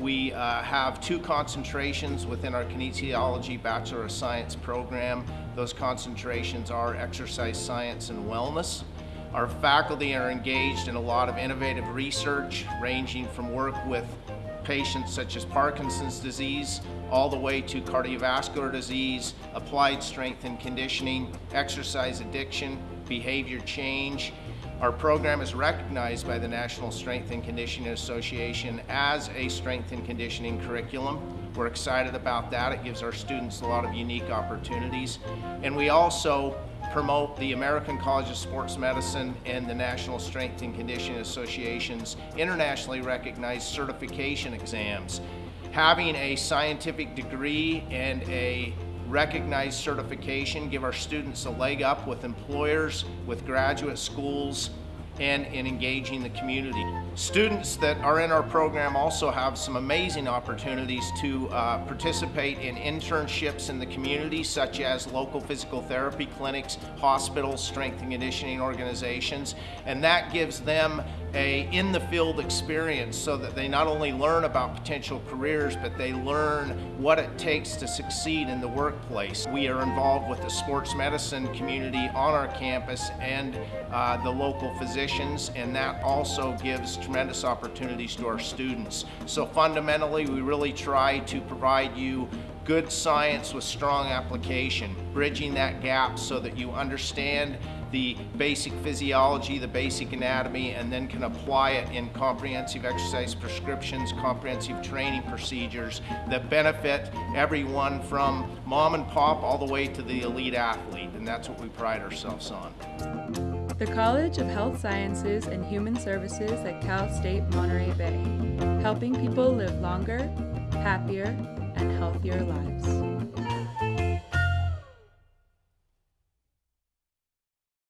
We uh, have two concentrations within our kinesiology Bachelor of Science program. Those concentrations are exercise science and wellness. Our faculty are engaged in a lot of innovative research, ranging from work with patients such as Parkinson's disease, all the way to cardiovascular disease, applied strength and conditioning, exercise addiction, behavior change. Our program is recognized by the National Strength and Conditioning Association as a strength and conditioning curriculum. We're excited about that. It gives our students a lot of unique opportunities. And we also promote the American College of Sports Medicine and the National Strength and Conditioning Association's internationally recognized certification exams. Having a scientific degree and a recognized certification give our students a leg up with employers, with graduate schools, and in engaging the community. Students that are in our program also have some amazing opportunities to uh, participate in internships in the community such as local physical therapy clinics, hospitals, strength and conditioning organizations, and that gives them a in the field experience so that they not only learn about potential careers but they learn what it takes to succeed in the workplace. We are involved with the sports medicine community on our campus and uh, the local physicians and that also gives tremendous opportunities to our students. So fundamentally we really try to provide you good science with strong application, bridging that gap so that you understand the basic physiology, the basic anatomy, and then can apply it in comprehensive exercise prescriptions, comprehensive training procedures that benefit everyone from mom and pop all the way to the elite athlete, and that's what we pride ourselves on. The College of Health Sciences and Human Services at Cal State Monterey Bay, helping people live longer, happier, and healthier lives.